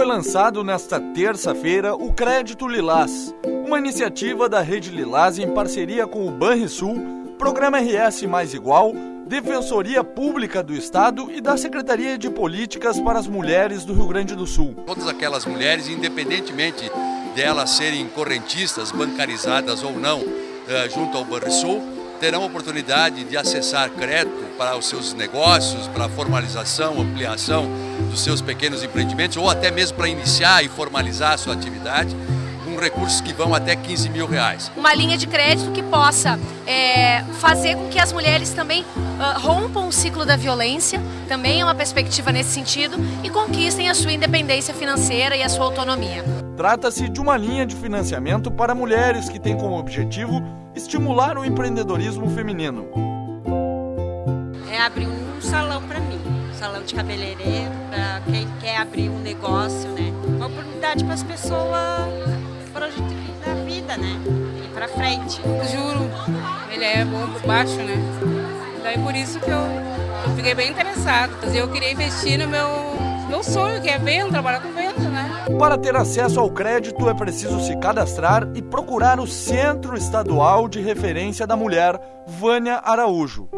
foi lançado nesta terça-feira o Crédito Lilás, uma iniciativa da Rede Lilás em parceria com o Banrisul, Programa RS Mais Igual, Defensoria Pública do Estado e da Secretaria de Políticas para as Mulheres do Rio Grande do Sul. Todas aquelas mulheres, independentemente delas serem correntistas, bancarizadas ou não, eh, junto ao Banrisul, terão oportunidade de acessar crédito para os seus negócios, para a formalização, ampliação dos seus pequenos empreendimentos ou até mesmo para iniciar e formalizar a sua atividade com recursos que vão até 15 mil reais. Uma linha de crédito que possa é, fazer com que as mulheres também uh, rompam o ciclo da violência, também é uma perspectiva nesse sentido, e conquistem a sua independência financeira e a sua autonomia. Trata-se de uma linha de financiamento para mulheres que tem como objetivo estimular o empreendedorismo feminino. É abrir um salão para mim, salão de cabeleireiro, para quem quer abrir um negócio, né? Uma oportunidade para as pessoas na vida, né? Ir para frente. Juro, ele é bom por baixo, né? Daí por isso que eu, eu fiquei bem interessada. Eu queria investir no meu, meu sonho, que é venda, trabalhar com venda, né? Para ter acesso ao crédito é preciso se cadastrar e procurar o Centro Estadual de Referência da Mulher, Vânia Araújo.